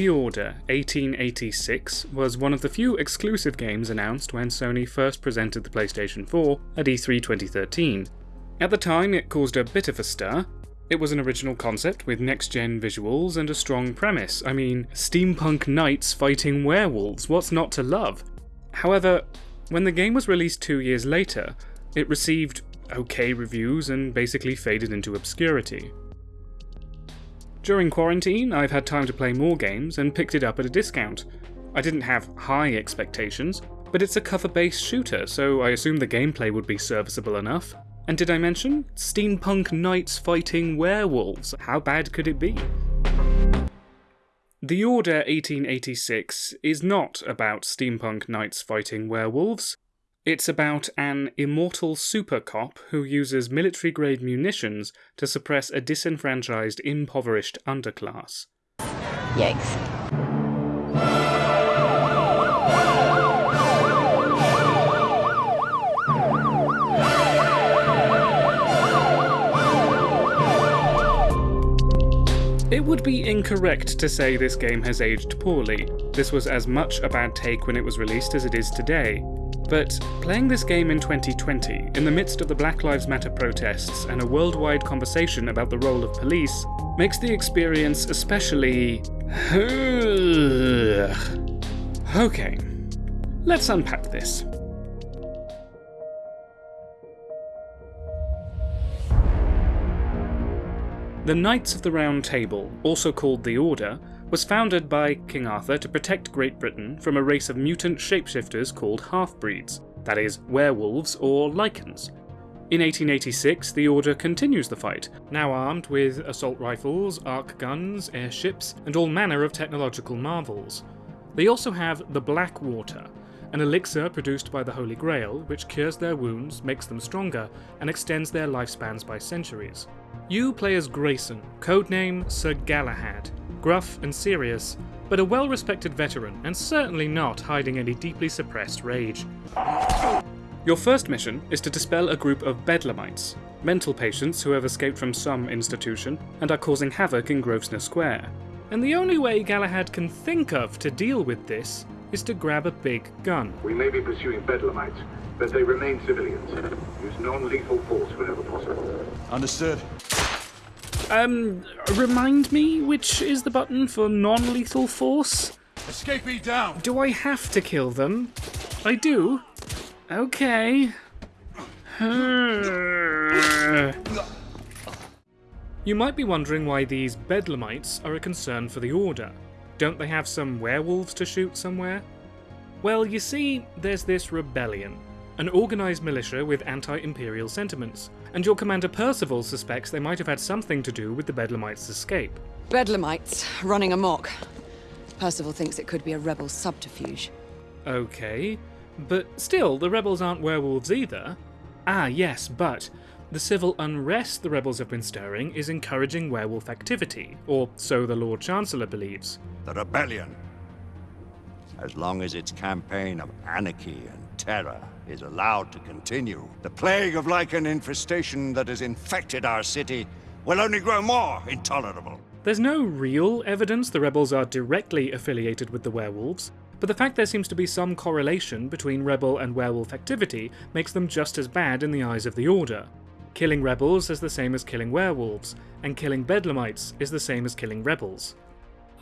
The Order 1886 was one of the few exclusive games announced when Sony first presented the PlayStation 4 at E3 2013. At the time, it caused a bit of a stir. It was an original concept with next gen visuals and a strong premise. I mean, steampunk knights fighting werewolves, what's not to love? However, when the game was released two years later, it received okay reviews and basically faded into obscurity. During quarantine, I've had time to play more games and picked it up at a discount. I didn't have high expectations, but it's a cover based shooter, so I assumed the gameplay would be serviceable enough. And did I mention? Steampunk knights fighting werewolves. How bad could it be? The Order 1886 is not about steampunk knights fighting werewolves. It's about an immortal super cop who uses military grade munitions to suppress a disenfranchised, impoverished underclass. Yikes. It would be incorrect to say this game has aged poorly. This was as much a bad take when it was released as it is today. But playing this game in 2020, in the midst of the Black Lives Matter protests and a worldwide conversation about the role of police, makes the experience especially. okay, let's unpack this. The Knights of the Round Table, also called the Order, was founded by King Arthur to protect Great Britain from a race of mutant shapeshifters called half-breeds, that is, werewolves or lycans. In 1886, the Order continues the fight, now armed with assault rifles, arc guns, airships, and all manner of technological marvels. They also have the Black Water, an elixir produced by the Holy Grail, which cures their wounds, makes them stronger, and extends their lifespans by centuries. You play as Grayson, codename Sir Galahad, gruff and serious, but a well respected veteran and certainly not hiding any deeply suppressed rage. Your first mission is to dispel a group of bedlamites, mental patients who have escaped from some institution and are causing havoc in Grosvenor Square. And the only way Galahad can think of to deal with this is to grab a big gun. We may be pursuing bedlamites, but they remain civilians. Use non-lethal force whenever possible. Understood. Um, remind me, which is the button for non lethal force? Escapee down! Do I have to kill them? I do? Okay. you might be wondering why these bedlamites are a concern for the Order. Don't they have some werewolves to shoot somewhere? Well, you see, there's this rebellion, an organised militia with anti imperial sentiments, and your commander Percival suspects they might have had something to do with the Bedlamites' escape. Bedlamites running amok. Percival thinks it could be a rebel subterfuge. Okay, but still, the rebels aren't werewolves either. Ah, yes, but the civil unrest the rebels have been stirring is encouraging werewolf activity, or so the Lord Chancellor believes. The rebellion. As long as its campaign of anarchy and terror is allowed to continue, the plague of lycan infestation that has infected our city will only grow more intolerable. There's no real evidence the rebels are directly affiliated with the werewolves, but the fact there seems to be some correlation between rebel and werewolf activity makes them just as bad in the eyes of the Order. Killing rebels is the same as killing werewolves, and killing bedlamites is the same as killing rebels.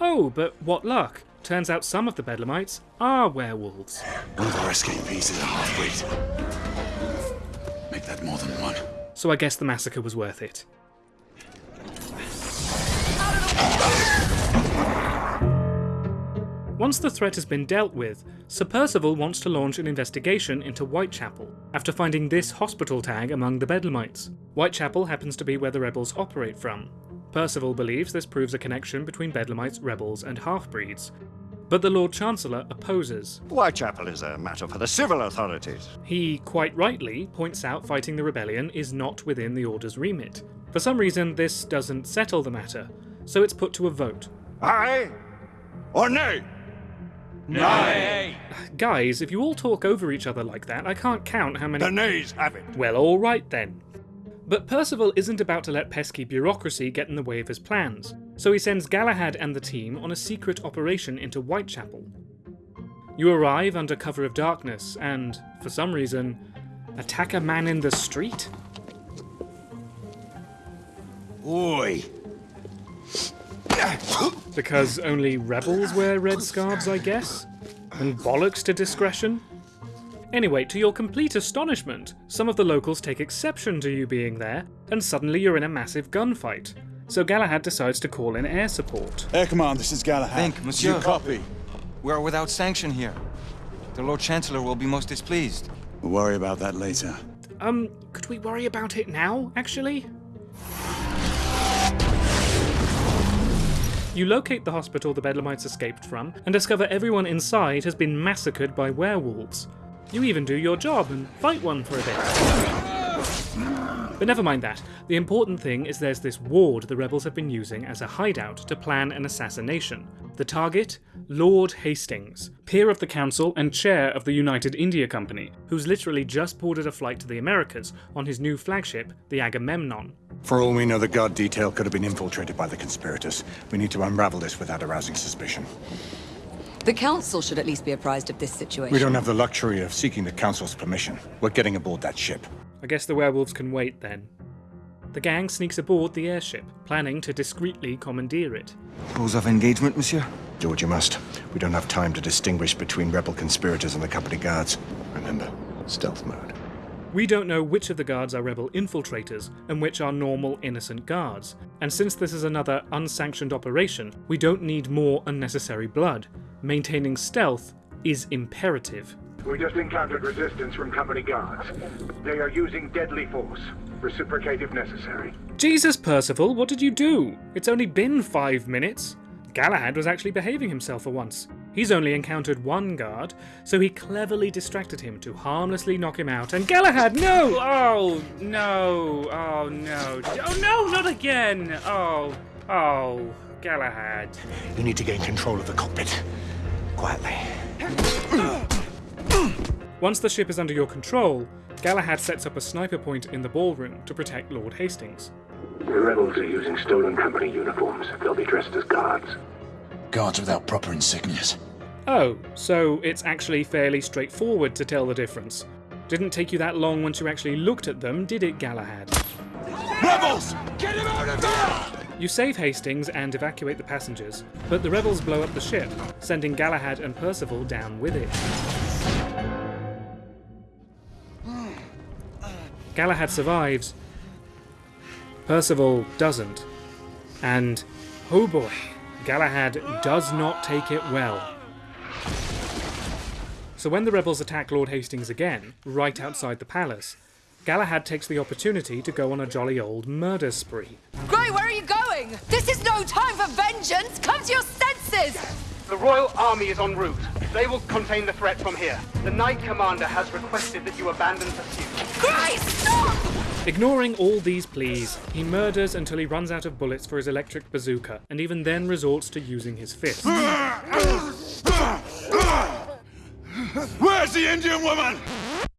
Oh, but what luck! Turns out some of the Bedlamites are werewolves. One of our escapees is a half-breed. Make that more than one. So I guess the massacre was worth it. Once the threat has been dealt with, Sir Percival wants to launch an investigation into Whitechapel, after finding this hospital tag among the Bedlamites. Whitechapel happens to be where the rebels operate from. Percival believes this proves a connection between Bedlamites, rebels, and half-breeds, but the Lord Chancellor opposes. Whitechapel is a matter for the civil authorities. He, quite rightly, points out fighting the rebellion is not within the Order's remit. For some reason, this doesn't settle the matter, so it's put to a vote. Aye or nay? Nay! Guys, if you all talk over each other like that, I can't count how many. The nays have it. Well, alright then. But Percival isn't about to let pesky bureaucracy get in the way of his plans. so he sends Galahad and the team on a secret operation into Whitechapel. You arrive under cover of darkness and, for some reason, attack a man in the street? Oi! Because only rebels wear red scarves, I guess? And bollocks to discretion? Anyway, to your complete astonishment, some of the locals take exception to you being there, and suddenly you're in a massive gunfight. So Galahad decides to call in air support. Air Command, this is Galahad. Think, monsieur. You copy? We are without sanction here. The Lord Chancellor will be most displeased. We'll worry about that later. Um, could we worry about it now, actually? You locate the hospital the Bedlamites escaped from, and discover everyone inside has been massacred by werewolves. You even do your job and fight one for a bit. But never mind that. The important thing is there's this ward the rebels have been using as a hideout to plan an assassination. The target? Lord Hastings, peer of the Council and chair of the United India Company, who's literally just boarded a flight to the Americas on his new flagship, the Agamemnon. For all we know, the guard detail could have been infiltrated by the conspirators. We need to unravel this without arousing suspicion. The Council should at least be apprised of this situation. We don't have the luxury of seeking the Council's permission. We're getting aboard that ship. I guess the werewolves can wait then. The gang sneaks aboard the airship, planning to discreetly commandeer it. Rules of engagement, monsieur? Do what you must. We don't have time to distinguish between rebel conspirators and the company guards. Remember, stealth mode. We don't know which of the guards are rebel infiltrators and which are normal innocent guards, and since this is another unsanctioned operation, we don't need more unnecessary blood. Maintaining stealth is imperative. We just encountered resistance from company guards. They are using deadly force. Reciprocate if necessary. Jesus, Percival, what did you do? It's only been five minutes. Galahad was actually behaving himself for once. He's only encountered one guard, so he cleverly distracted him to harmlessly knock him out. And Galahad, no! Oh, no! Oh, no! Oh, no, not again! Oh, oh, Galahad. You need to gain control of the cockpit. Quietly. Once the ship is under your control, Galahad sets up a sniper point in the ballroom to protect Lord Hastings. The rebels are using stolen company uniforms. They'll be dressed as guards. Guards without proper insignias. Oh, so it's actually fairly straightforward to tell the difference. Didn't take you that long once you actually looked at them, did it, Galahad? Rebels! Get him out of here! You save Hastings and evacuate the passengers, but the rebels blow up the ship, sending Galahad and Percival down with it. Galahad survives. Percival doesn't. And, oh boy, Galahad does not take it well. So when the rebels attack Lord Hastings again, right outside the palace, Galahad takes the opportunity to go on a jolly old murder spree. Grey, where are you going? This is no time for vengeance! Come to your senses! The Royal Army is en route. They will contain the threat from here. The Knight Commander has requested that you abandon pursuit. Grey, stop! Ignoring all these pleas, he murders until he runs out of bullets for his electric bazooka, and even then resorts to using his fists. Where's the Indian woman?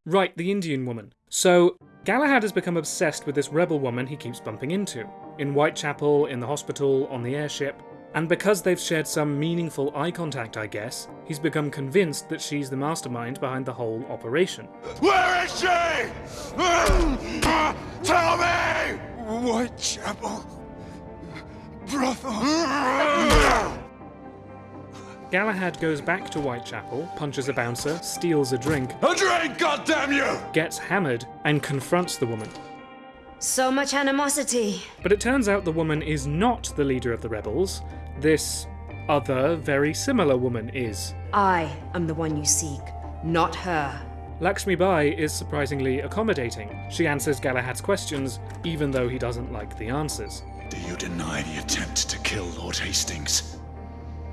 Right, the Indian woman. So, Galahad has become obsessed with this rebel woman he keeps bumping into. In Whitechapel, in the hospital, on the airship. And because they've shared some meaningful eye contact, I guess, he's become convinced that she's the mastermind behind the whole operation. Where is she? Tell me! Whitechapel. Brothel. Galahad goes back to Whitechapel, punches a bouncer, steals a drink, A drink, goddamn you! gets hammered, and confronts the woman. So much animosity. But it turns out the woman is not the leader of the rebels. This other, very similar woman is. I am the one you seek, not her. Lakshmi Bai is surprisingly accommodating. She answers Galahad's questions, even though he doesn't like the answers. Do you deny the attempt to kill Lord Hastings?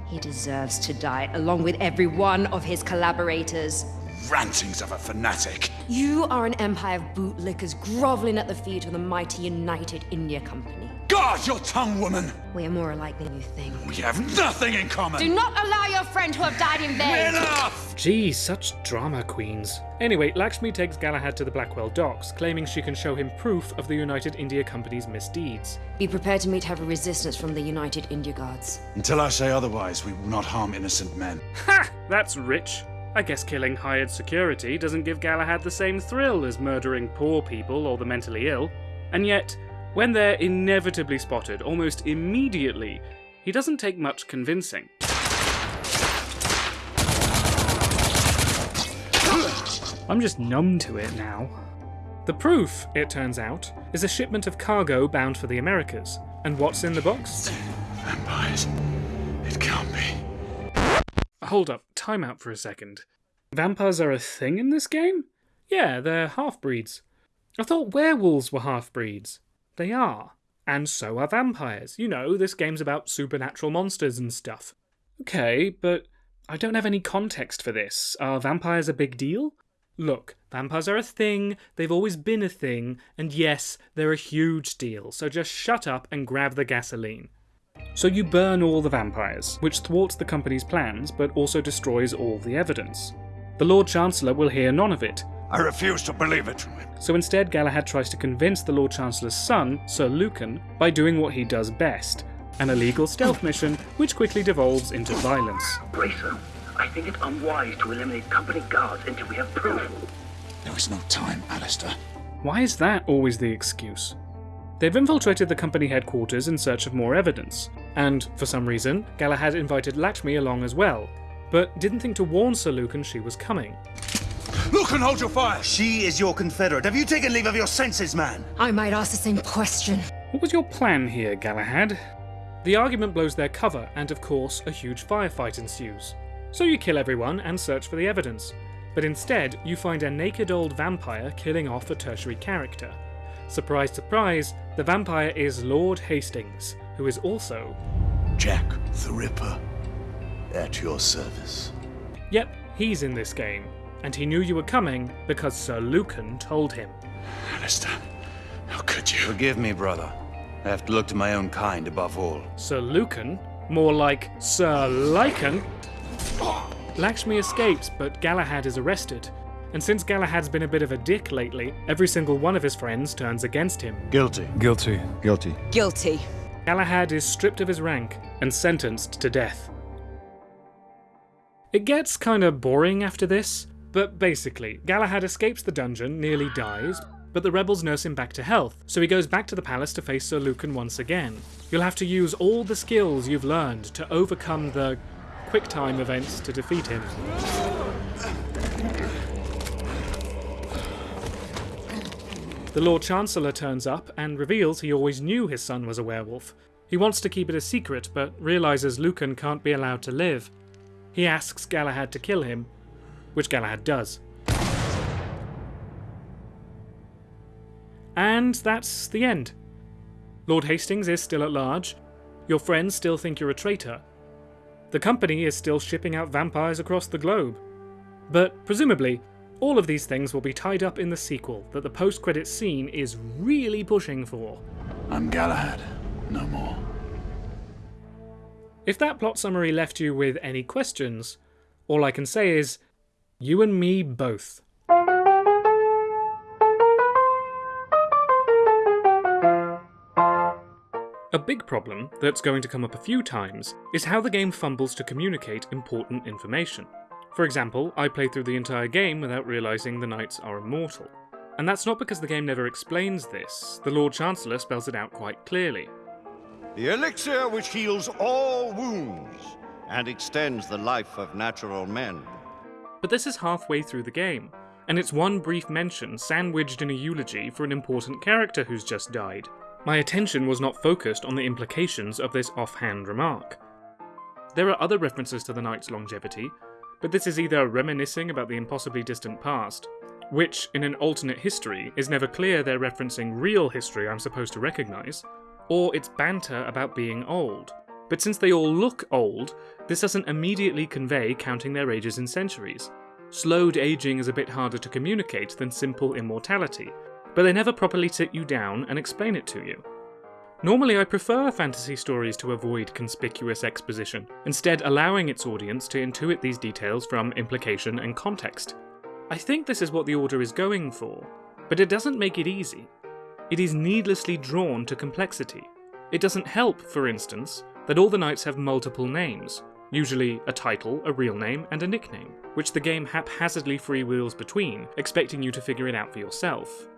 He deserves to die along with every one of his collaborators. Rantings of a fanatic. You are an empire of bootlickers groveling at the feet of the mighty United India Company. Guard your tongue, woman! We are more alike than you think. We have nothing in common! Do not allow your friend to have died in vain! Enough! Geez, such drama queens. Anyway, Lakshmi takes Galahad to the Blackwall docks, claiming she can show him proof of the United India Company's misdeeds. Be prepared to meet heavy resistance from the United India Guards. Until I say otherwise, we will not harm innocent men. Ha! That's rich. I guess killing hired security doesn't give Galahad the same thrill as murdering poor people or the mentally ill. And yet, when they're inevitably spotted almost immediately, he doesn't take much convincing. I'm just numb to it now. The proof, it turns out, is a shipment of cargo bound for the Americas. And what's in the box? Vampires. It can't be. Hold up, time out for a second. Vampires are a thing in this game? Yeah, they're half breeds. I thought werewolves were half breeds. They are. And so are vampires. You know, this game's about supernatural monsters and stuff. Okay, but I don't have any context for this. Are vampires a big deal? Look, vampires are a thing, they've always been a thing, and yes, they're a huge deal, so just shut up and grab the gasoline. So you burn all the vampires, which thwarts the company's plans but also destroys all the evidence. The Lord Chancellor will hear none of it, I refuse to believe it. so instead Galahad tries to convince the Lord Chancellor's son, Sir Lucan, by doing what he does best an illegal stealth mission, which quickly devolves into violence. Bracer, I think it unwise to eliminate company guards until we have proof. There is no time, Alistair. Why is that always the excuse? They've infiltrated the company headquarters in search of more evidence, and, for some reason, Galahad invited Lakshmi along as well, but didn't think to warn Sir Lucan she was coming. Look and hold your fire! She is your confederate. Have you taken leave of your senses, man? I might ask the same question. What was your plan here, Galahad? The argument blows their cover, and of course, a huge firefight ensues. So you kill everyone and search for the evidence. But instead, you find a naked old vampire killing off a tertiary character. Surprise, surprise, the vampire is Lord Hastings, who is also. Jack the Ripper. At your service. Yep, he's in this game, and he knew you were coming because Sir Lucan told him. Alistair, how could you? Forgive me, brother. I have to look to my own kind above all. Sir Lucan? More like Sir Lycan? Lakshmi escapes, but Galahad is arrested. And since Galahad's been a bit of a dick lately, every single one of his friends turns against him. Guilty. Guilty. Guilty. Guilty. Galahad is stripped of his rank and sentenced to death. It gets kinda boring after this, but basically, Galahad escapes the dungeon, nearly dies, but the rebels nurse him back to health, so he goes back to the palace to face Sir Lucan once again. You'll have to use all the skills you've learned to overcome the quick-time events to defeat him. The Lord Chancellor turns up and reveals he always knew his son was a werewolf. He wants to keep it a secret, but realizes Lucan can't be allowed to live. He asks Galahad to kill him, which Galahad does. And that's the end. Lord Hastings is still at large. Your friends still think you're a traitor. The company is still shipping out vampires across the globe. But presumably, all of these things will be tied up in the sequel that the post credits scene is really pushing for. I'm Galahad. No more. If that plot summary left you with any questions, all I can say is, you and me both. A big problem that's going to come up a few times is how the game fumbles to communicate important information. For example, I play through the entire game without realising the knights are immortal. And that's not because the game never explains this, the Lord Chancellor spells it out quite clearly. The elixir which heals all wounds and extends the life of natural men. But this is halfway through the game, and it's one brief mention sandwiched in a eulogy for an important character who's just died. My attention was not focused on the implications of this offhand remark. There are other references to the knight's longevity, but this is either reminiscing about the impossibly distant past, which, in an alternate history, is never clear they're referencing real history I'm supposed to recognise, or it's banter about being old. But since they all look old, this doesn't immediately convey counting their ages in centuries. Slowed aging is a bit harder to communicate than simple immortality, but they never properly sit you down and explain it to you. Normally, I prefer fantasy stories to avoid conspicuous exposition, instead, allowing its audience to intuit these details from implication and context. I think this is what the Order is going for, but it doesn't make it easy. It is needlessly drawn to complexity. It doesn't help, for instance, that all the knights have multiple names, usually a title, a real name, and a nickname, which the game haphazardly freewheels between, expecting you to figure it out for yourself.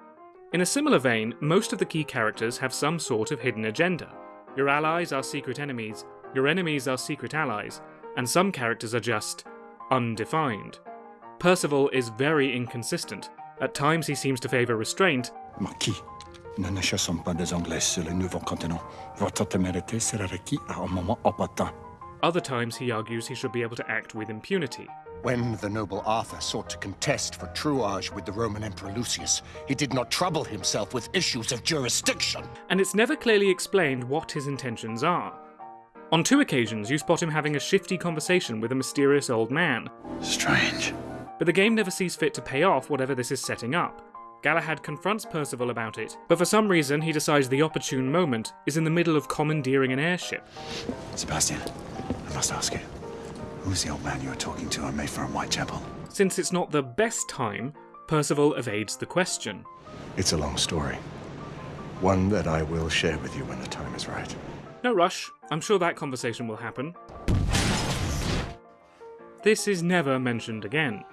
In a similar vein, most of the key characters have some sort of hidden agenda. Your allies are secret enemies, your enemies are secret allies, and some characters are just undefined. Percival is very inconsistent. At times he seems to favour restraint. Marquis, nous ne chassons pas des Anglais sur le nouveau continent. Votre témérité sera requis à un moment opportun. Other times he argues he should be able to act with impunity. When the noble Arthur sought to contest for truage with the Roman Emperor Lucius, he did not trouble himself with issues of jurisdiction. And it's never clearly explained what his intentions are. On two occasions, you spot him having a shifty conversation with a mysterious old man. Strange. But the game never sees fit to pay off whatever this is setting up. Galahad confronts Percival about it, but for some reason he decides the opportune moment is in the middle of commandeering an airship. Sebastian, I must ask you. Who's the old man you were talking to on Mayfair and Whitechapel? Since it's not the best time, Percival evades the question. It's a long story. One that I will share with you when the time is right. No rush, I'm sure that conversation will happen. This is never mentioned again.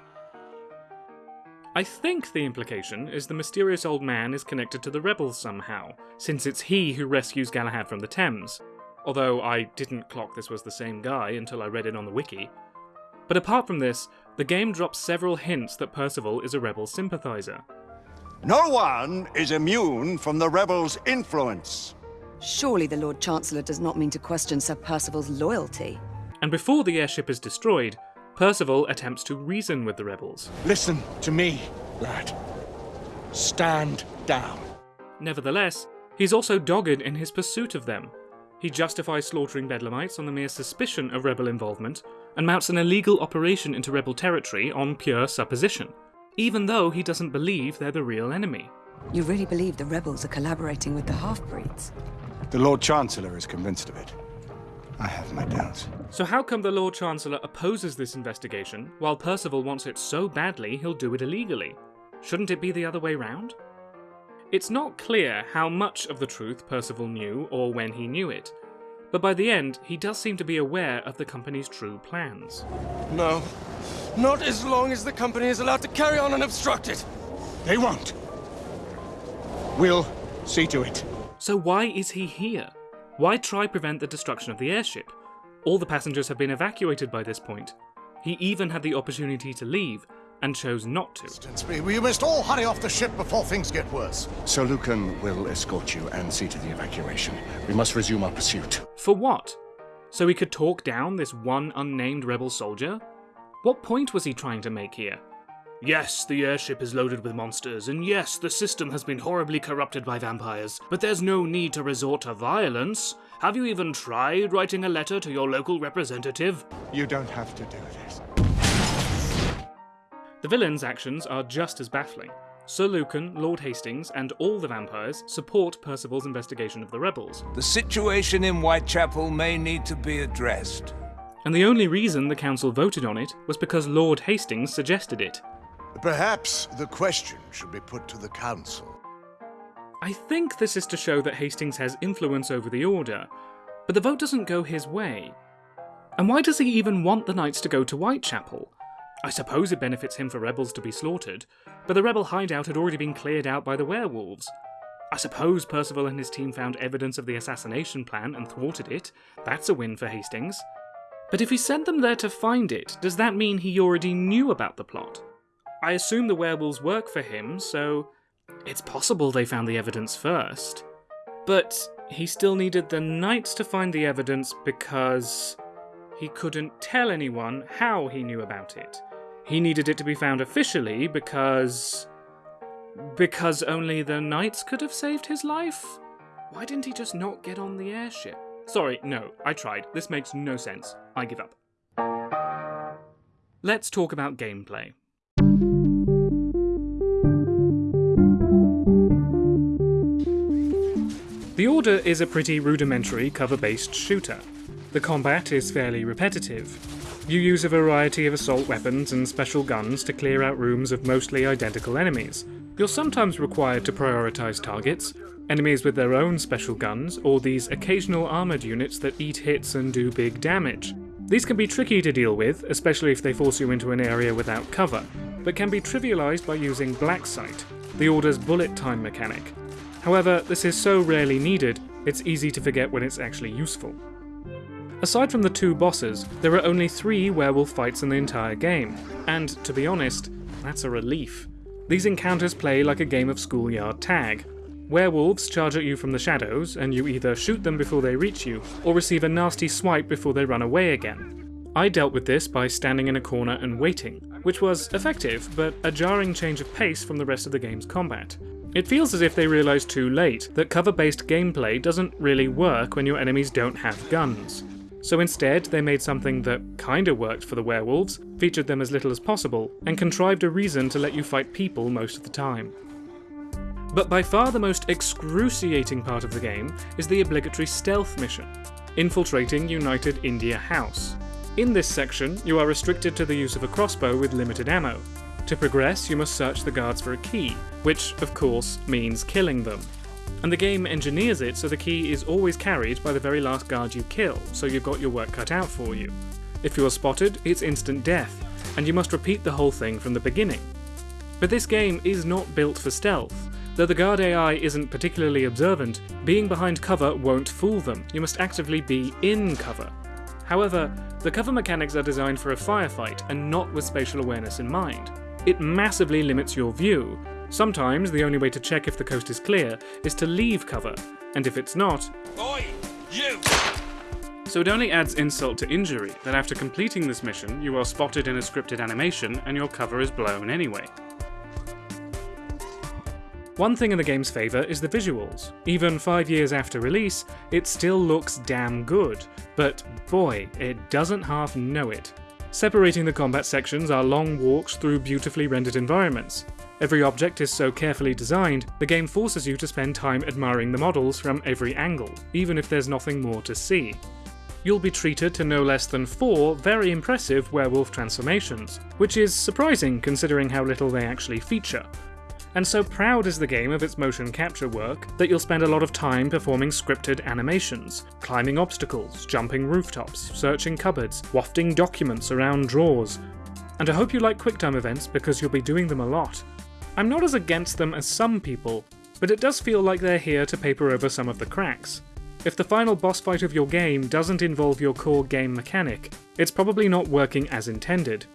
I think the implication is the mysterious old man is connected to the rebels somehow, since it's he who rescues Galahad from the Thames, although I didn't clock this was the same guy until I read it on the wiki. But apart from this, the game drops several hints that Percival is a rebel sympathiser. No one is immune from the rebels' influence. Surely the Lord Chancellor does not mean to question Sir Percival's loyalty. And before the airship is destroyed, Percival attempts to reason with the rebels. Listen to me, lad. Stand down. Nevertheless, he's also dogged in his pursuit of them. He justifies slaughtering Bedlamites on the mere suspicion of rebel involvement, and mounts an illegal operation into rebel territory on pure supposition, even though he doesn't believe they're the real enemy. You really believe the rebels are collaborating with the half-breeds? The Lord Chancellor is convinced of it. I have my doubts. So how come the Lord Chancellor opposes this investigation, while Percival wants it so badly he'll do it illegally? Shouldn't it be the other way round? It's not clear how much of the truth Percival knew or when he knew it, but by the end, he does seem to be aware of the company's true plans. No. Not as long as the company is allowed to carry on unobstructed. They won't. We'll see to it. So why is he here? Why try prevent the destruction of the airship? All the passengers have been evacuated by this point. He even had the opportunity to leave, and chose not to. We must all hurry off the ship before things get worse. Sir Lucan will escort you and see to the evacuation. We must resume our pursuit. For what? So he could talk down this one unnamed rebel soldier? What point was he trying to make here? Yes, the airship is loaded with monsters, and yes, the system has been horribly corrupted by vampires, but there's no need to resort to violence. Have you even tried writing a letter to your local representative? You don't have to do this. The villain's actions are just as baffling. Sir Lucan, Lord Hastings, and all the vampires support Percival's investigation of the rebels. The situation in Whitechapel may need to be addressed. And the only reason the council voted on it was because Lord Hastings suggested it. Perhaps the question should be put to the council. I think this is to show that Hastings has influence over the Order, but the vote doesn't go his way. And why does he even want the knights to go to Whitechapel? I suppose it benefits him for rebels to be slaughtered, but the rebel hideout had already been cleared out by the werewolves. I suppose Percival and his team found evidence of the assassination plan and thwarted it. That's a win for Hastings. But if he sent them there to find it, does that mean he already knew about the plot? I assume the werewolves work for him, so it's possible they found the evidence first. But he still needed the knights to find the evidence because he couldn't tell anyone how he knew about it. He needed it to be found officially because. because only the knights could have saved his life? Why didn't he just not get on the airship? Sorry, no, I tried. This makes no sense. I give up. Let's talk about gameplay. The Order is a pretty rudimentary cover based shooter. The combat is fairly repetitive, you use a variety of assault weapons and special guns to clear out rooms of mostly identical enemies. You're sometimes required to prioritise targets, enemies with their own special guns, or these occasional armoured units that eat hits and do big damage. These can be tricky to deal with, especially if they force you into an area without cover, but can be trivialised by using Black Sight, the Order's bullet time mechanic. However, this is so rarely needed, it's easy to forget when it's actually useful. Aside from the two bosses, there are only three werewolf fights in the entire game, and to be honest, that's a relief. These encounters play like a game of schoolyard tag, Werewolves charge at you from the shadows, and you either shoot them before they reach you, or receive a nasty swipe before they run away again. I dealt with this by standing in a corner and waiting, which was effective, but a jarring change of pace from the rest of the game's combat. It feels as if they realised too late that cover-based gameplay doesn't really work when your enemies don't have guns. So instead, they made something that kinda worked for the werewolves, featured them as little as possible, and contrived a reason to let you fight people most of the time. But by far the most excruciating part of the game is the obligatory stealth mission, infiltrating United India House. In this section, you are restricted to the use of a crossbow with limited ammo. To progress, you must search the guards for a key, which, of course, means killing them. And the game engineers it so the key is always carried by the very last guard you kill, so you've got your work cut out for you. If you are spotted, it's instant death, and you must repeat the whole thing from the beginning. But this game is not built for stealth, Though the guard AI isn't particularly observant, being behind cover won't fool them, you must actively be in cover. However, the cover mechanics are designed for a firefight and not with spatial awareness in mind. It massively limits your view. Sometimes the only way to check if the coast is clear is to leave cover, and if it's not... Oi! You! So it only adds insult to injury that after completing this mission, you are spotted in a scripted animation and your cover is blown anyway. One thing in the game's favour is the visuals. Even five years after release, it still looks damn good, but boy, it doesn't half know it. Separating the combat sections are long walks through beautifully rendered environments. Every object is so carefully designed, the game forces you to spend time admiring the models from every angle, even if there's nothing more to see. You'll be treated to no less than four very impressive werewolf transformations, which is surprising considering how little they actually feature, and so proud is the game of its motion capture work that you'll spend a lot of time performing scripted animations, climbing obstacles, jumping rooftops, searching cupboards, wafting documents around drawers. And I hope you like QuickTime events because you'll be doing them a lot. I'm not as against them as some people, but it does feel like they're here to paper over some of the cracks. If the final boss fight of your game doesn't involve your core game mechanic, it's probably not working as intended.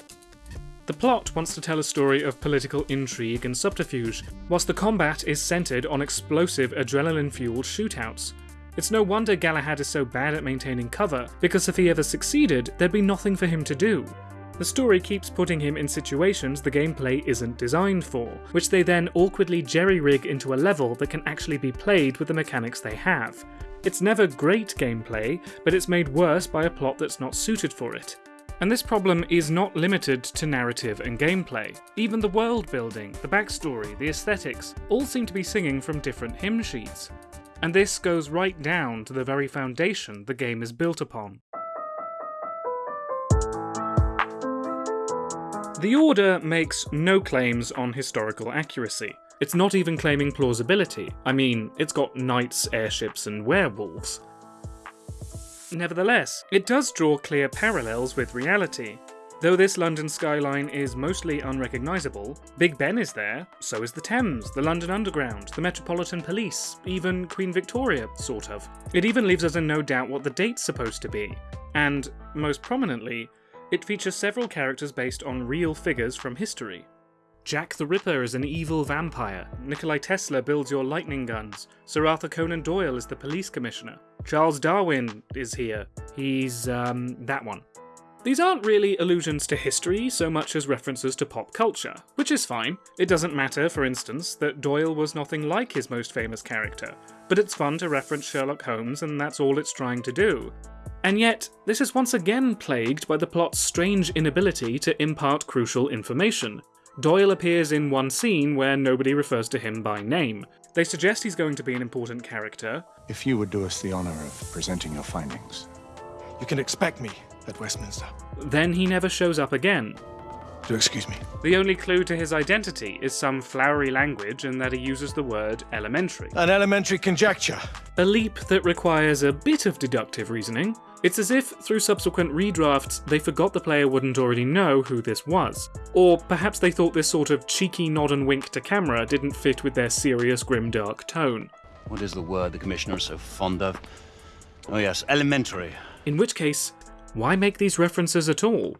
The plot wants to tell a story of political intrigue and subterfuge, whilst the combat is centred on explosive, adrenaline-fueled shootouts. It's no wonder Galahad is so bad at maintaining cover, because if he ever succeeded, there'd be nothing for him to do. The story keeps putting him in situations the gameplay isn't designed for, which they then awkwardly jerry-rig into a level that can actually be played with the mechanics they have. It's never great gameplay, but it's made worse by a plot that's not suited for it. And this problem is not limited to narrative and gameplay. Even the world building, the backstory, the aesthetics, all seem to be singing from different hymn sheets. And this goes right down to the very foundation the game is built upon. The Order makes no claims on historical accuracy. It's not even claiming plausibility. I mean, it's got knights, airships, and werewolves. Nevertheless, it does draw clear parallels with reality. Though this London skyline is mostly unrecognisable, Big Ben is there, so is the Thames, the London Underground, the Metropolitan Police, even Queen Victoria, sort of. It even leaves us in no doubt what the date's supposed to be. And, most prominently, it features several characters based on real figures from history. Jack the Ripper is an evil vampire, Nikolai Tesla builds your lightning guns, Sir Arthur Conan Doyle is the police commissioner, Charles Darwin is here, he's, um, that one. These aren't really allusions to history so much as references to pop culture, which is fine. It doesn't matter, for instance, that Doyle was nothing like his most famous character, but it's fun to reference Sherlock Holmes and that's all it's trying to do. And yet, this is once again plagued by the plot's strange inability to impart crucial information, Doyle appears in one scene where nobody refers to him by name. They suggest he's going to be an important character. If you would do us the honor of presenting your findings. You can expect me at Westminster. Then he never shows up again. Do excuse me. The only clue to his identity is some flowery language and that he uses the word elementary. An elementary conjecture. A leap that requires a bit of deductive reasoning. It's as if, through subsequent redrafts, they forgot the player wouldn't already know who this was. Or perhaps they thought this sort of cheeky nod and wink to camera didn't fit with their serious grim dark tone. What is the word the Commissioner is so fond of? Oh yes, elementary. In which case, why make these references at all?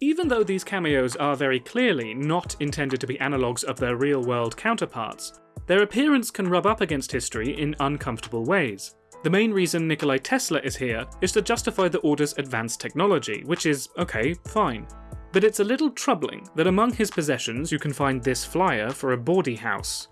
Even though these cameos are very clearly not intended to be analogues of their real world counterparts, their appearance can rub up against history in uncomfortable ways. The main reason Nikolai Tesla is here is to justify the Order's advanced technology, which is, okay, fine. But it's a little troubling that among his possessions you can find this flyer for a bawdy house.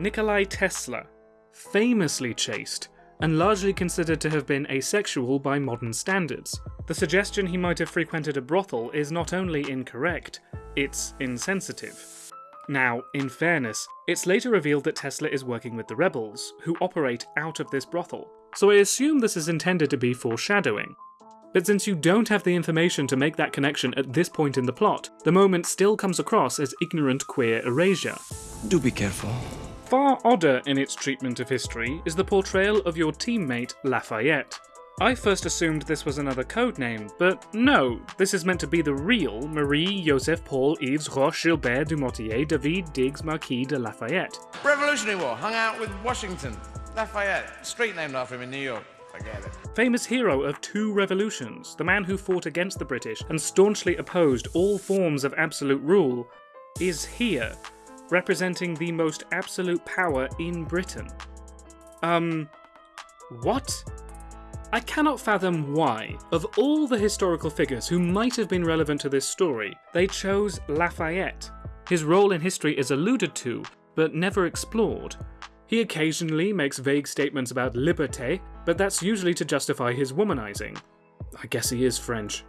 Nikolai Tesla, famously chaste, and largely considered to have been asexual by modern standards. The suggestion he might have frequented a brothel is not only incorrect, it's insensitive. Now, in fairness, it's later revealed that Tesla is working with the rebels, who operate out of this brothel, so I assume this is intended to be foreshadowing. But since you don't have the information to make that connection at this point in the plot, the moment still comes across as ignorant queer erasure. Do be careful. Far odder in its treatment of history is the portrayal of your teammate Lafayette. I first assumed this was another code name, but no, this is meant to be the real Marie Joseph Paul Yves Roch Gilbert Dumotier Daveed Diggs Marquis de Lafayette. Revolutionary War, hung out with Washington. Lafayette, street named after him in New York. Forget it. Famous hero of two revolutions, the man who fought against the British and staunchly opposed all forms of absolute rule, is here, representing the most absolute power in Britain. Um, what? I cannot fathom why, of all the historical figures who might have been relevant to this story, they chose Lafayette. His role in history is alluded to, but never explored. He occasionally makes vague statements about liberté, but that's usually to justify his womanizing. I guess he is French.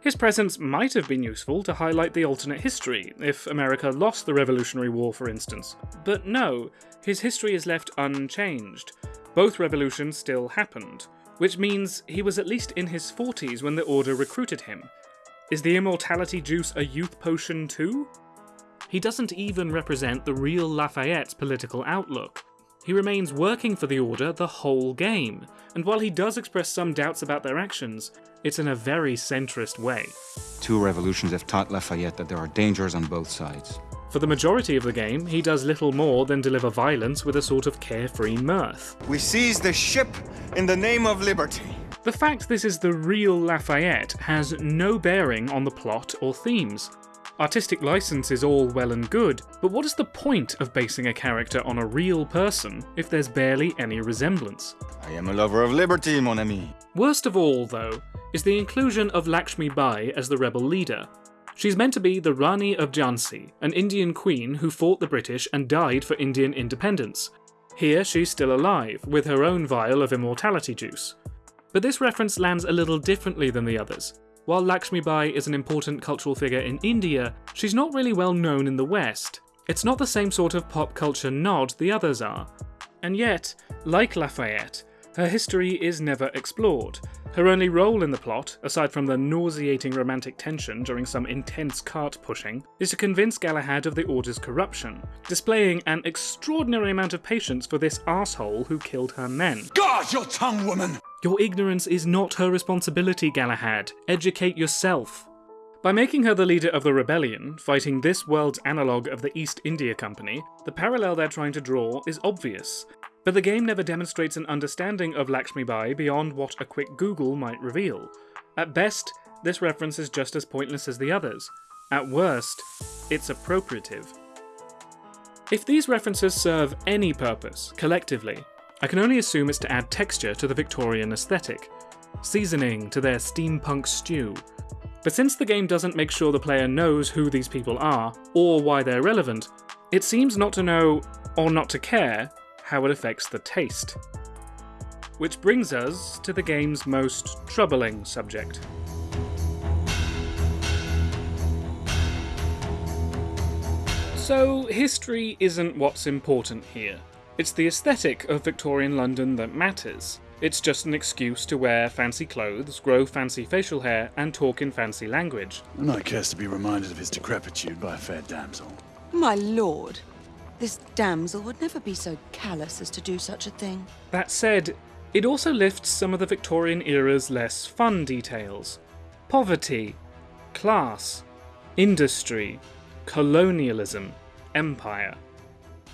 His presence might have been useful to highlight the alternate history, if America lost the Revolutionary War, for instance. But no, his history is left unchanged. Both revolutions still happened, which means he was at least in his 40s when the Order recruited him. Is the immortality juice a youth potion too? He doesn't even represent the real Lafayette's political outlook. He remains working for the Order the whole game, and while he does express some doubts about their actions, it's in a very centrist way. Two revolutions have taught Lafayette that there are dangers on both sides. For the majority of the game, he does little more than deliver violence with a sort of carefree mirth. We seize the ship in the name of liberty. The fact this is the real Lafayette has no bearing on the plot or themes. Artistic license is all well and good, but what is the point of basing a character on a real person if there's barely any resemblance? I am a lover of liberty, mon ami. Worst of all, though, is the inclusion of Lakshmi Bai as the rebel leader. She's meant to be the Rani of Jhansi, an Indian queen who fought the British and died for Indian independence. Here she's still alive, with her own vial of immortality juice. But this reference lands a little differently than the others. While Lakshmi Bai is an important cultural figure in India, she's not really well known in the West. It's not the same sort of pop culture nod the others are. And yet, like Lafayette, her history is never explored. Her only role in the plot, aside from the nauseating romantic tension during some intense cart pushing, is to convince Galahad of the Order's corruption, displaying an extraordinary amount of patience for this asshole who killed her men. Guard your tongue, woman! Your ignorance is not her responsibility, Galahad. Educate yourself. By making her the leader of the rebellion, fighting this world's analogue of the East India Company, the parallel they're trying to draw is obvious, but the game never demonstrates an understanding of Lakshmi Bai beyond what a quick Google might reveal. At best, this reference is just as pointless as the others. At worst, it's appropriative. If these references serve any purpose, collectively, I can only assume it's to add texture to the Victorian aesthetic, seasoning to their steampunk stew. But since the game doesn't make sure the player knows who these people are, or why they're relevant, it seems not to know, or not to care, how it affects the taste. Which brings us to the game's most troubling subject. So, history isn't what's important here. It's the aesthetic of Victorian London that matters. It's just an excuse to wear fancy clothes, grow fancy facial hair, and talk in fancy language. A knight cares to be reminded of his decrepitude by a fair damsel. My lord, this damsel would never be so callous as to do such a thing. That said, it also lifts some of the Victorian era's less fun details. Poverty, class, industry, colonialism, empire.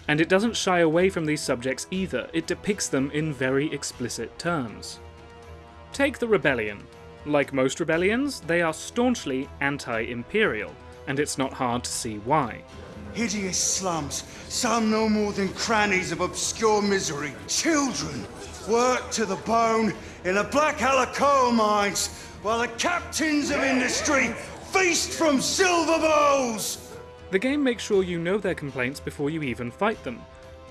And it doesn't shy away from these subjects either, it depicts them in very explicit terms. Take the rebellion. Like most rebellions, they are staunchly anti-imperial, and it's not hard to see why. Hideous slums, some no more than crannies of obscure misery. Children, worked to the bone in the black Blackhallow coal mines, while the captains of industry feast from silver bowls! The game makes sure you know their complaints before you even fight them.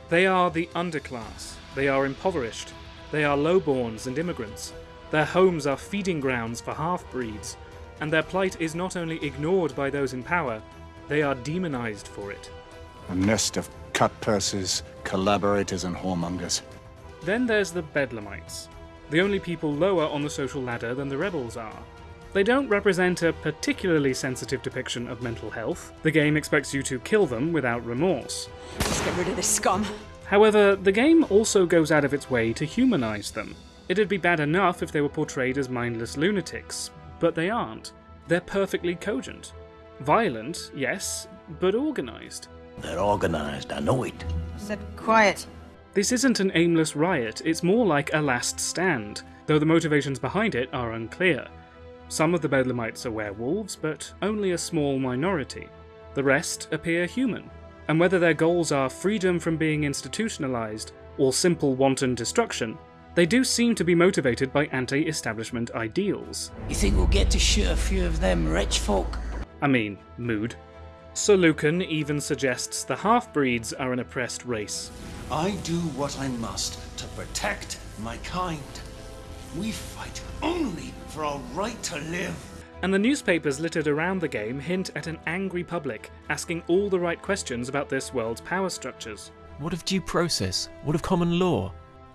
They are the underclass, they are impoverished, they are lowborns and immigrants, their homes are feeding grounds for half-breeds, and their plight is not only ignored by those in power, they are demonized for it. A nest of cut purses, collaborators, and whoremongers. Then there's the Bedlamites, the only people lower on the social ladder than the rebels are. They don't represent a particularly sensitive depiction of mental health. The game expects you to kill them without remorse. Let's get rid of this scum. However, the game also goes out of its way to humanize them. It'd be bad enough if they were portrayed as mindless lunatics, but they aren't. They're perfectly cogent. Violent, yes, but organized. They're organized, I know it. Said quiet. This isn't an aimless riot, it's more like a last stand, though the motivations behind it are unclear. Some of the Bedlamites are werewolves, but only a small minority. The rest appear human, and whether their goals are freedom from being institutionalized or simple wanton destruction, they do seem to be motivated by anti-establishment ideals. You think we'll get to shoot a few of them rich folk? I mean, mood. Sir Lucan even suggests the half-breeds are an oppressed race. I do what I must to protect my kind. We fight only for our right to live. And the newspapers littered around the game hint at an angry public, asking all the right questions about this world's power structures. What of due process? What of common law?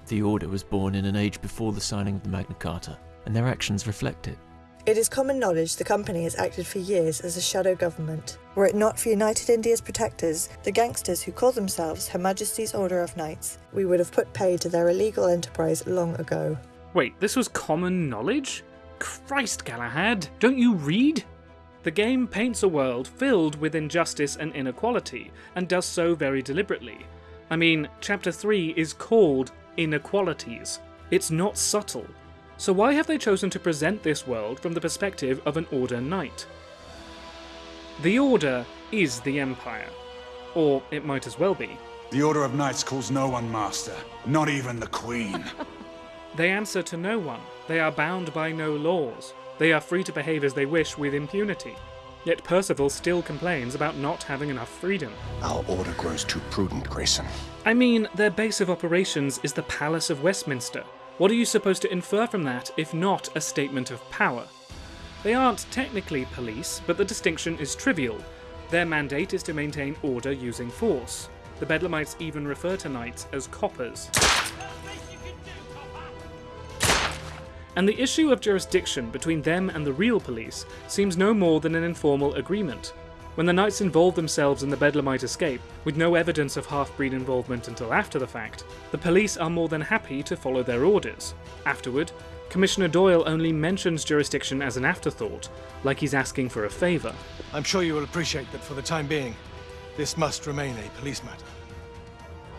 The Order was born in an age before the signing of the Magna Carta, and their actions reflect it. It is common knowledge the company has acted for years as a shadow government. Were it not for United India's protectors, the gangsters who call themselves Her Majesty's Order of Knights, we would have put pay to their illegal enterprise long ago. Wait, this was common knowledge? Christ, Galahad, don't you read? The game paints a world filled with injustice and inequality, and does so very deliberately. I mean, Chapter 3 is called Inequalities. It's not subtle. So why have they chosen to present this world from the perspective of an Order Knight? The Order is the Empire. Or it might as well be. The Order of Knights calls no one master, not even the Queen. They answer to no one. They are bound by no laws. They are free to behave as they wish with impunity. Yet Percival still complains about not having enough freedom. Our order grows too prudent, Grayson. I mean, their base of operations is the Palace of Westminster. What are you supposed to infer from that if not a statement of power? They aren't technically police, but the distinction is trivial. Their mandate is to maintain order using force. The Bedlamites even refer to knights as coppers. And the issue of jurisdiction between them and the real police seems no more than an informal agreement. When the knights involve themselves in the Bedlamite escape, with no evidence of half-breed involvement until after the fact, the police are more than happy to follow their orders. Afterward, Commissioner Doyle only mentions jurisdiction as an afterthought, like he's asking for a favour. I'm sure you will appreciate that for the time being, this must remain a police matter.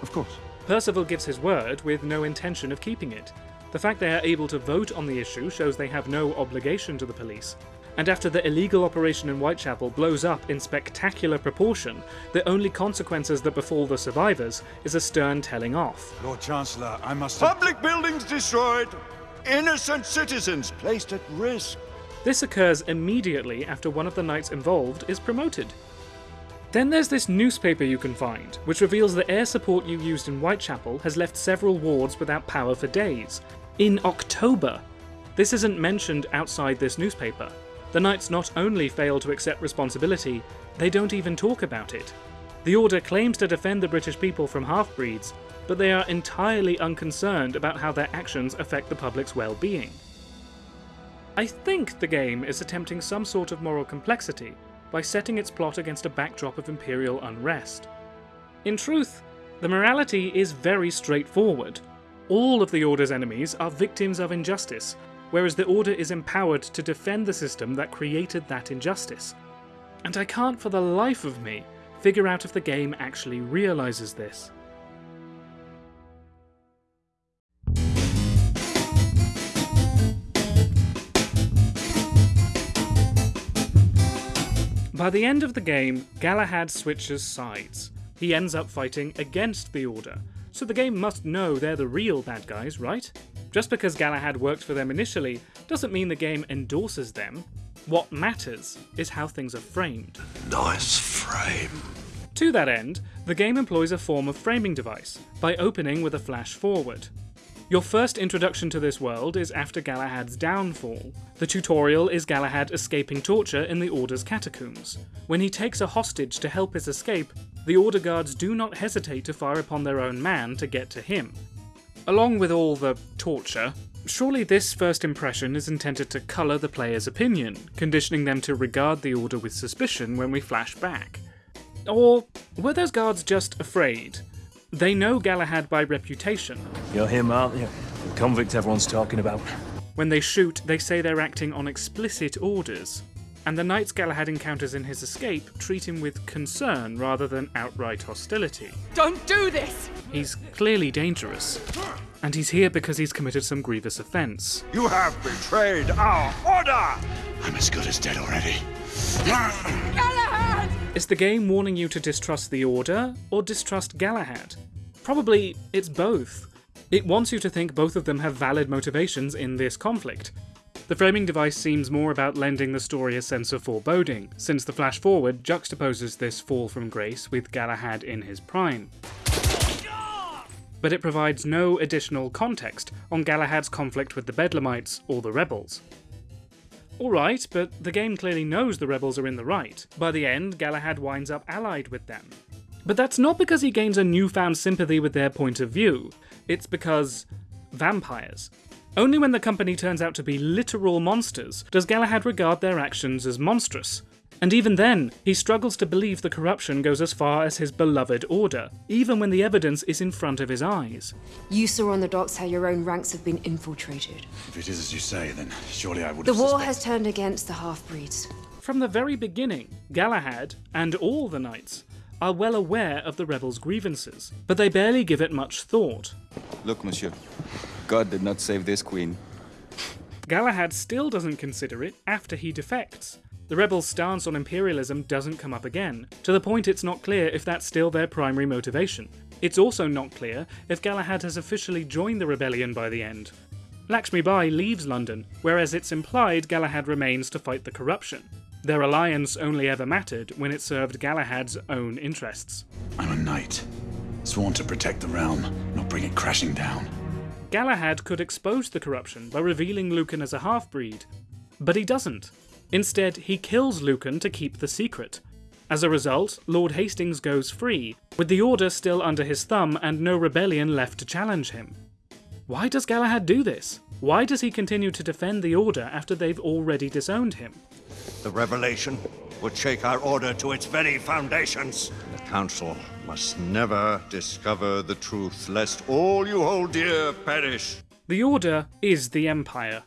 Of course. Percival gives his word with no intention of keeping it. The fact they are able to vote on the issue shows they have no obligation to the police. And after the illegal operation in Whitechapel blows up in spectacular proportion, the only consequences that befall the survivors is a stern telling off. Lord Chancellor, I must... Public buildings destroyed! Innocent citizens placed at risk! This occurs immediately after one of the knights involved is promoted. Then there's this newspaper you can find, which reveals the air support you used in Whitechapel has left several wards without power for days. In October! This isn't mentioned outside this newspaper. The Knights not only fail to accept responsibility, they don't even talk about it. The Order claims to defend the British people from half-breeds, but they are entirely unconcerned about how their actions affect the public's well-being. I think the game is attempting some sort of moral complexity by setting its plot against a backdrop of Imperial unrest. In truth, the morality is very straightforward. All of the Order's enemies are victims of injustice, whereas the Order is empowered to defend the system that created that injustice. And I can't for the life of me figure out if the game actually realises this. By the end of the game, Galahad switches sides. He ends up fighting against the Order, so the game must know they're the real bad guys, right? Just because Galahad worked for them initially doesn't mean the game endorses them. What matters is how things are framed. Nice frame. To that end, the game employs a form of framing device, by opening with a flash forward. Your first introduction to this world is after Galahad's downfall. The tutorial is Galahad escaping torture in the Order's catacombs. When he takes a hostage to help his escape, the Order guards do not hesitate to fire upon their own man to get to him. Along with all the torture, surely this first impression is intended to colour the player's opinion, conditioning them to regard the Order with suspicion when we flash back. Or were those guards just afraid? They know Galahad by reputation. You're him, aren't you? The convict everyone's talking about. When they shoot, they say they're acting on explicit orders. And the knights Galahad encounters in his escape treat him with concern rather than outright hostility. Don't do this! He's clearly dangerous. And he's here because he's committed some grievous offence. You have betrayed our order! I'm as good as dead already. Galahad! Is the game warning you to distrust the Order or distrust Galahad? Probably it's both. It wants you to think both of them have valid motivations in this conflict. The framing device seems more about lending the story a sense of foreboding, since the flash forward juxtaposes this fall from grace with Galahad in his prime. But it provides no additional context on Galahad's conflict with the Bedlamites or the rebels. Alright, but the game clearly knows the rebels are in the right. By the end, Galahad winds up allied with them. But that's not because he gains a newfound sympathy with their point of view, it's because vampires. Only when the company turns out to be literal monsters does Galahad regard their actions as monstrous. And even then, he struggles to believe the corruption goes as far as his beloved order, even when the evidence is in front of his eyes. You saw on the docks how your own ranks have been infiltrated. If it is as you say, then surely I would The war suspect- has turned against the half-breeds. From the very beginning, Galahad, and all the knights, are well aware of the rebels' grievances, but they barely give it much thought. Look, monsieur. God did not save this queen. Galahad still doesn't consider it after he defects. The rebels' stance on imperialism doesn't come up again, to the point it's not clear if that's still their primary motivation. It's also not clear if Galahad has officially joined the rebellion by the end. Lakshmi Bai leaves London, whereas it's implied Galahad remains to fight the corruption. Their alliance only ever mattered when it served Galahad's own interests. I'm a knight, sworn to protect the realm, not bring it crashing down. Galahad could expose the corruption by revealing Lucan as a half-breed, but he doesn't. Instead, he kills Lucan to keep the secret. As a result, Lord Hastings goes free, with the Order still under his thumb and no rebellion left to challenge him. Why does Galahad do this? Why does he continue to defend the Order after they've already disowned him? The revelation would shake our order to its very foundations. Council must never discover the truth, lest all you hold dear perish. The Order is the Empire.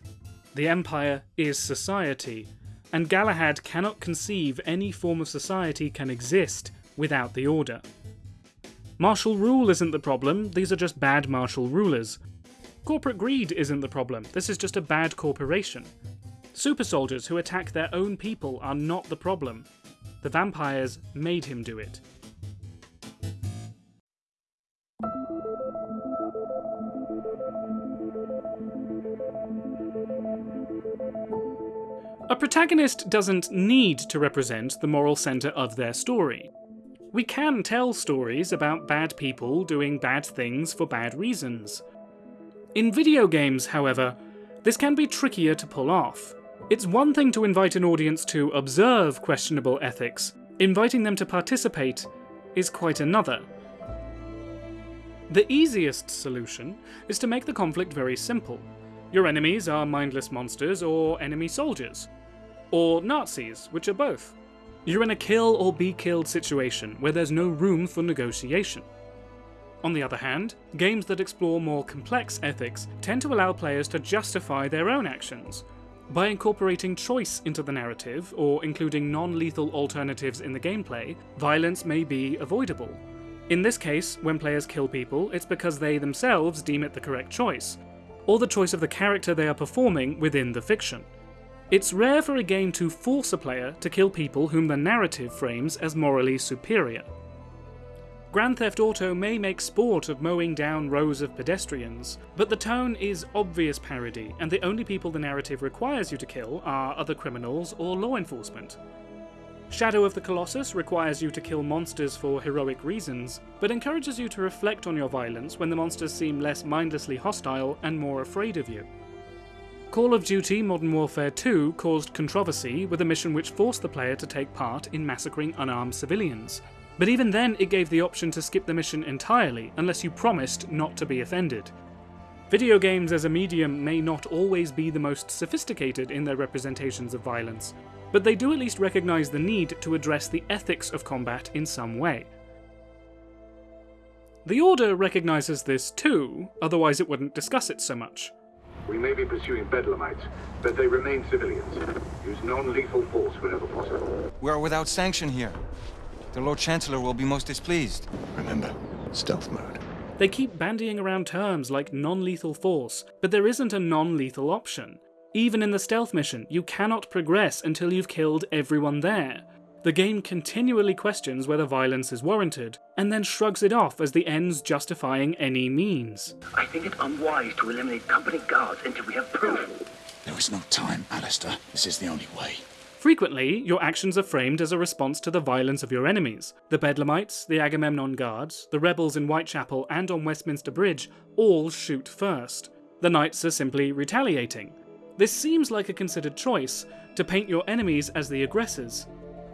The Empire is society, and Galahad cannot conceive any form of society can exist without the Order. Martial rule isn't the problem, these are just bad martial rulers. Corporate greed isn't the problem, this is just a bad corporation. Super soldiers who attack their own people are not the problem. The vampires made him do it. Protagonist doesn't need to represent the moral centre of their story. We can tell stories about bad people doing bad things for bad reasons. In video games, however, this can be trickier to pull off. It's one thing to invite an audience to observe questionable ethics, inviting them to participate is quite another. The easiest solution is to make the conflict very simple. Your enemies are mindless monsters or enemy soldiers. Or Nazis, which are both. You're in a kill or be killed situation where there's no room for negotiation. On the other hand, games that explore more complex ethics tend to allow players to justify their own actions. By incorporating choice into the narrative, or including non-lethal alternatives in the gameplay, violence may be avoidable. In this case, when players kill people, it's because they themselves deem it the correct choice, or the choice of the character they are performing within the fiction. It's rare for a game to force a player to kill people whom the narrative frames as morally superior. Grand Theft Auto may make sport of mowing down rows of pedestrians, but the tone is obvious parody, and the only people the narrative requires you to kill are other criminals or law enforcement. Shadow of the Colossus requires you to kill monsters for heroic reasons, but encourages you to reflect on your violence when the monsters seem less mindlessly hostile and more afraid of you. Call of Duty Modern Warfare 2 caused controversy with a mission which forced the player to take part in massacring unarmed civilians, but even then it gave the option to skip the mission entirely unless you promised not to be offended. Video games as a medium may not always be the most sophisticated in their representations of violence, but they do at least recognise the need to address the ethics of combat in some way. The Order recognises this too, otherwise it wouldn't discuss it so much. We may be pursuing Bedlamites, but they remain civilians. Use non-lethal force whenever possible. We are without sanction here. The Lord Chancellor will be most displeased. Remember, stealth mode. They keep bandying around terms like non-lethal force, but there isn't a non-lethal option. Even in the stealth mission, you cannot progress until you've killed everyone there. The game continually questions whether violence is warranted, and then shrugs it off as the ends justifying any means. I think it unwise to eliminate company guards until we have proof. There is no time, Alistair. This is the only way. Frequently, your actions are framed as a response to the violence of your enemies. The Bedlamites, the Agamemnon Guards, the rebels in Whitechapel and on Westminster Bridge all shoot first. The Knights are simply retaliating. This seems like a considered choice, to paint your enemies as the aggressors.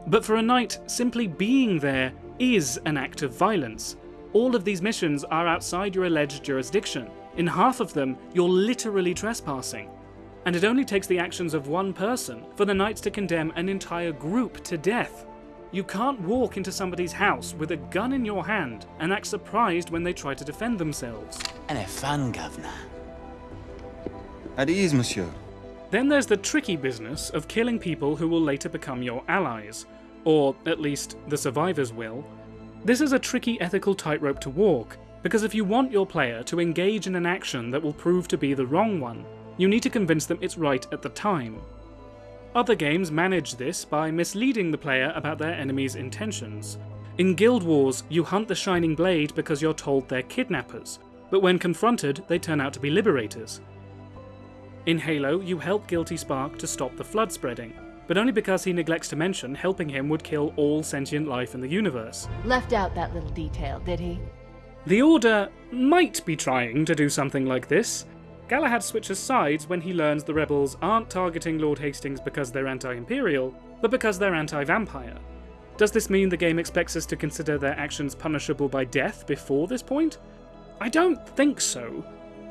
But for a knight, simply being there is an act of violence. All of these missions are outside your alleged jurisdiction. In half of them, you're literally trespassing. And it only takes the actions of one person for the knights to condemn an entire group to death. You can't walk into somebody's house with a gun in your hand and act surprised when they try to defend themselves. And a fun, Governor. At ease, monsieur. Then there's the tricky business of killing people who will later become your allies, or at least the survivors will. This is a tricky ethical tightrope to walk, because if you want your player to engage in an action that will prove to be the wrong one, you need to convince them it's right at the time. Other games manage this by misleading the player about their enemy's intentions. In Guild Wars, you hunt the Shining Blade because you're told they're kidnappers, but when confronted, they turn out to be liberators. In Halo, you help Guilty Spark to stop the flood spreading, but only because he neglects to mention helping him would kill all sentient life in the universe. Left out that little detail, did he? The Order might be trying to do something like this. Galahad switches sides when he learns the rebels aren't targeting Lord Hastings because they're anti-imperial, but because they're anti-vampire. Does this mean the game expects us to consider their actions punishable by death before this point? I don't think so.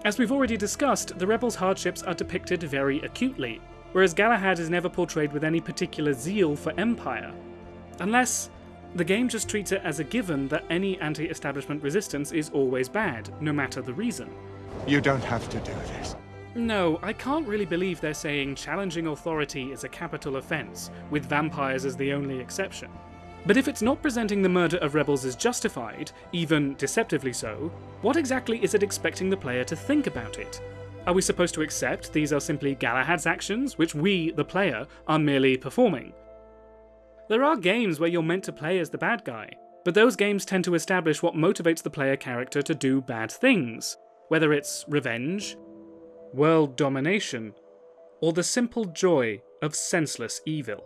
As we've already discussed, the rebels' hardships are depicted very acutely, whereas Galahad is never portrayed with any particular zeal for Empire. Unless the game just treats it as a given that any anti-establishment resistance is always bad, no matter the reason. You don't have to do this. No, I can't really believe they're saying challenging authority is a capital offence, with vampires as the only exception. But if it's not presenting the murder of rebels as justified, even deceptively so, what exactly is it expecting the player to think about it? Are we supposed to accept these are simply Galahad's actions, which we, the player, are merely performing? There are games where you're meant to play as the bad guy, but those games tend to establish what motivates the player character to do bad things, whether it's revenge, world domination, or the simple joy of senseless evil.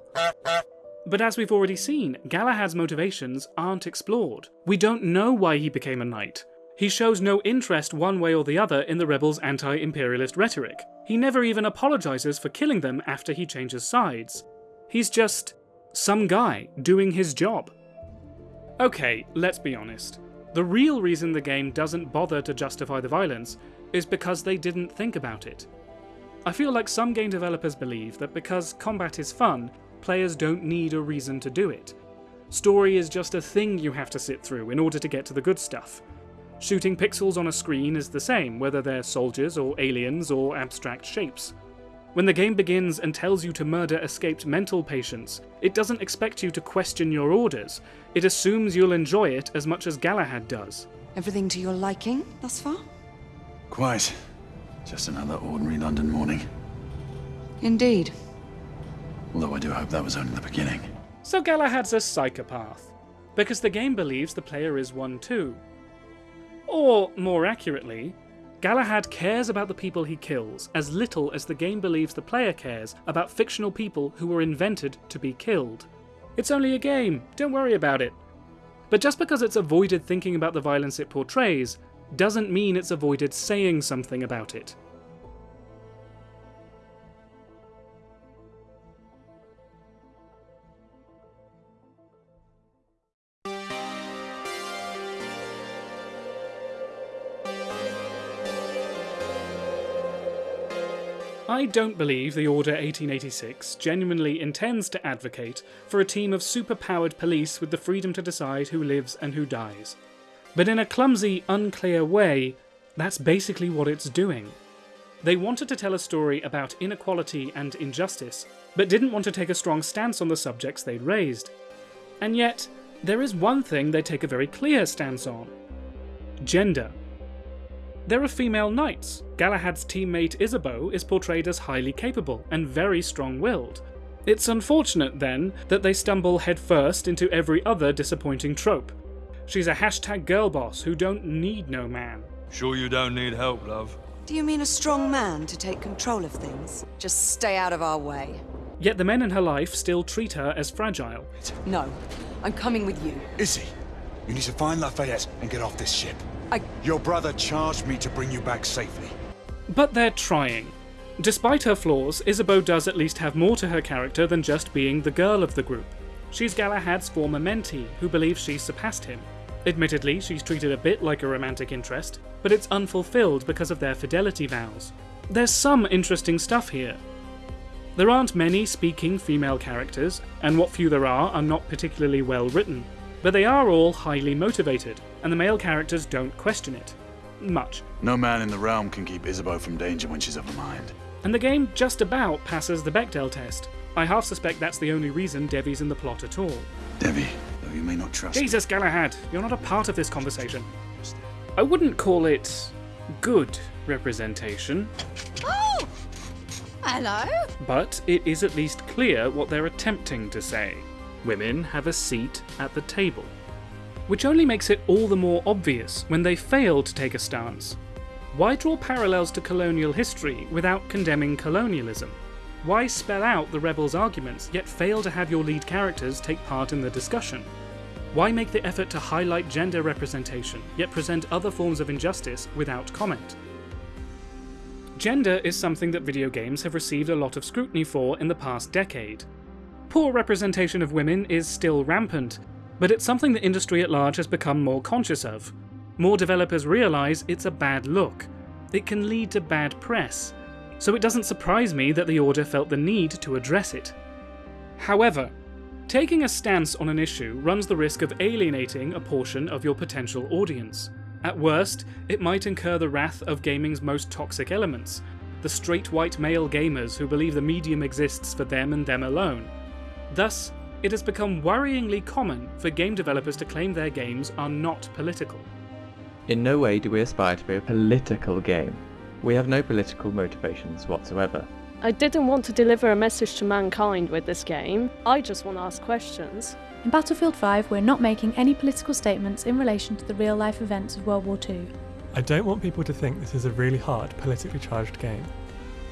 But as we've already seen, Galahad's motivations aren't explored. We don't know why he became a knight. He shows no interest one way or the other in the rebels' anti-imperialist rhetoric. He never even apologises for killing them after he changes sides. He's just some guy doing his job. Okay, let's be honest. The real reason the game doesn't bother to justify the violence is because they didn't think about it. I feel like some game developers believe that because combat is fun, players don't need a reason to do it. Story is just a thing you have to sit through in order to get to the good stuff. Shooting pixels on a screen is the same, whether they're soldiers or aliens or abstract shapes. When the game begins and tells you to murder escaped mental patients, it doesn't expect you to question your orders. It assumes you'll enjoy it as much as Galahad does. Everything to your liking thus far? Quite. Just another ordinary London morning. Indeed. Although I do hope that was only the beginning. So Galahad's a psychopath, because the game believes the player is one too. Or, more accurately, Galahad cares about the people he kills as little as the game believes the player cares about fictional people who were invented to be killed. It's only a game, don't worry about it. But just because it's avoided thinking about the violence it portrays, doesn't mean it's avoided saying something about it. I don't believe the Order 1886 genuinely intends to advocate for a team of superpowered police with the freedom to decide who lives and who dies. But in a clumsy, unclear way, that's basically what it's doing. They wanted to tell a story about inequality and injustice, but didn't want to take a strong stance on the subjects they'd raised. And yet, there is one thing they take a very clear stance on gender. There are female knights. Galahad's teammate Isabeau is portrayed as highly capable and very strong willed. It's unfortunate, then, that they stumble headfirst into every other disappointing trope. She's a hashtag girl boss who don't need no man. Sure you don't need help, love? Do you mean a strong man to take control of things? Just stay out of our way. Yet the men in her life still treat her as fragile. No, I'm coming with you. Izzy, you need to find Lafayette and get off this ship. I... Your brother charged me to bring you back safely. But they're trying. Despite her flaws, Isabeau does at least have more to her character than just being the girl of the group. She's Galahad's former mentee, who believes she's surpassed him. Admittedly, she's treated a bit like a romantic interest, but it's unfulfilled because of their fidelity vows. There's some interesting stuff here. There aren't many speaking female characters, and what few there are are not particularly well written, but they are all highly motivated, and the male characters don't question it. Much. No man in the realm can keep Isabeau from danger when she's of a mind. And the game just about passes the Bechdel test. I half suspect that's the only reason Devi's in the plot at all. Devi, though you may not trust Jesus, Galahad, you're not a part of this conversation. I wouldn't call it good representation. Oh! Hello? But it is at least clear what they're attempting to say. Women have a seat at the table. Which only makes it all the more obvious when they fail to take a stance. Why draw parallels to colonial history without condemning colonialism? Why spell out the rebels' arguments yet fail to have your lead characters take part in the discussion? Why make the effort to highlight gender representation yet present other forms of injustice without comment? Gender is something that video games have received a lot of scrutiny for in the past decade. Poor representation of women is still rampant, but it's something the industry at large has become more conscious of. More developers realise it's a bad look. It can lead to bad press, so it doesn't surprise me that the Order felt the need to address it. However, taking a stance on an issue runs the risk of alienating a portion of your potential audience. At worst, it might incur the wrath of gaming's most toxic elements, the straight white male gamers who believe the medium exists for them and them alone. Thus, it has become worryingly common for game developers to claim their games are not political. In no way do we aspire to be a political game. We have no political motivations whatsoever. I didn't want to deliver a message to mankind with this game. I just want to ask questions. In Battlefield 5, we're not making any political statements in relation to the real life events of World War II. I don't want people to think this is a really hard, politically charged game.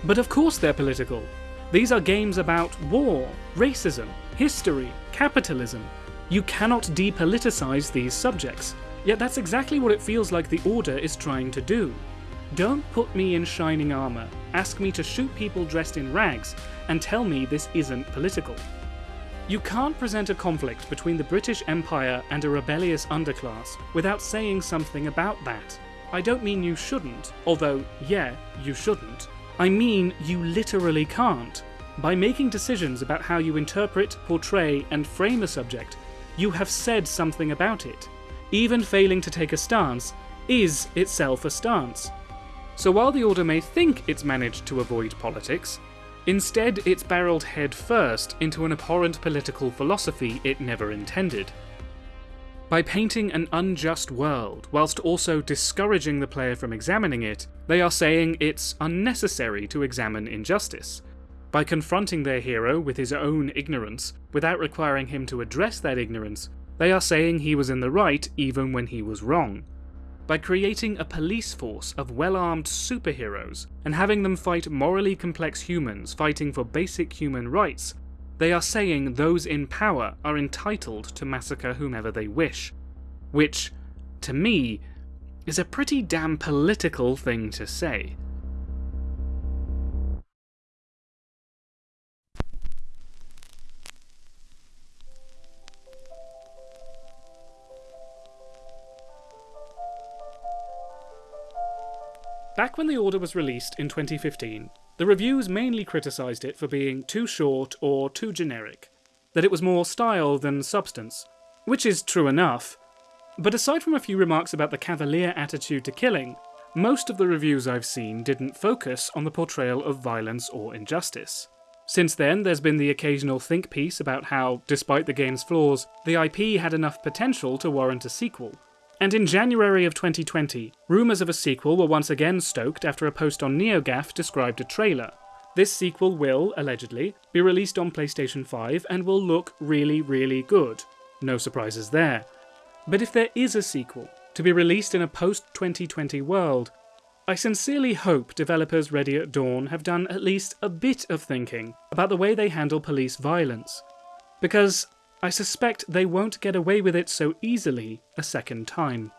But of course they're political. These are games about war, racism, history, capitalism. You cannot depoliticize these subjects. Yet that's exactly what it feels like the Order is trying to do. Don't put me in shining armour, ask me to shoot people dressed in rags, and tell me this isn't political. You can't present a conflict between the British Empire and a rebellious underclass without saying something about that. I don't mean you shouldn't, although, yeah, you shouldn't. I mean you literally can't. By making decisions about how you interpret, portray, and frame a subject, you have said something about it. Even failing to take a stance is itself a stance. So while the Order may think it's managed to avoid politics, instead it's barreled head first into an abhorrent political philosophy it never intended. By painting an unjust world, whilst also discouraging the player from examining it, they are saying it's unnecessary to examine injustice. By confronting their hero with his own ignorance, without requiring him to address that ignorance, they are saying he was in the right even when he was wrong. By creating a police force of well armed superheroes and having them fight morally complex humans fighting for basic human rights, they are saying those in power are entitled to massacre whomever they wish. Which, to me, is a pretty damn political thing to say. Back when the Order was released in 2015, the reviews mainly criticised it for being too short or too generic, that it was more style than substance, which is true enough. But aside from a few remarks about the cavalier attitude to killing, most of the reviews I've seen didn't focus on the portrayal of violence or injustice. Since then, there's been the occasional think piece about how, despite the game's flaws, the IP had enough potential to warrant a sequel, and in January of 2020, rumours of a sequel were once again stoked after a post on NeoGAF described a trailer. This sequel will, allegedly, be released on PlayStation 5 and will look really, really good. No surprises there. But if there is a sequel, to be released in a post 2020 world, I sincerely hope developers Ready at Dawn have done at least a bit of thinking about the way they handle police violence. Because I suspect they won't get away with it so easily a second time.